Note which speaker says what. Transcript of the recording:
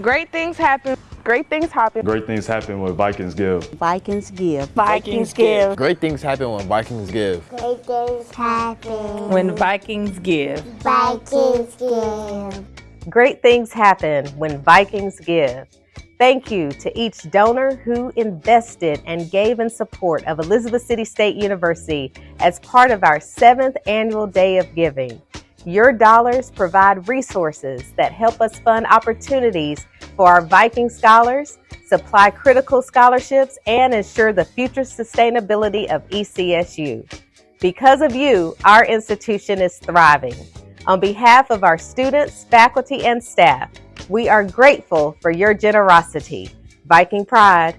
Speaker 1: Great things happen. Great things happen.
Speaker 2: Great things happen when Vikings give.
Speaker 3: Vikings give.
Speaker 1: Vikings give.
Speaker 4: Great things happen when Vikings give.
Speaker 5: Great things happen
Speaker 6: when Vikings give.
Speaker 5: Vikings give.
Speaker 7: Great things happen when Vikings give. Thank you to each donor who invested and gave in support of Elizabeth City State University as part of our seventh annual Day of Giving. Your dollars provide resources that help us fund opportunities for our Viking scholars, supply critical scholarships, and ensure the future sustainability of ECSU. Because of you, our institution is thriving. On behalf of our students, faculty, and staff, we are grateful for your generosity. Viking Pride,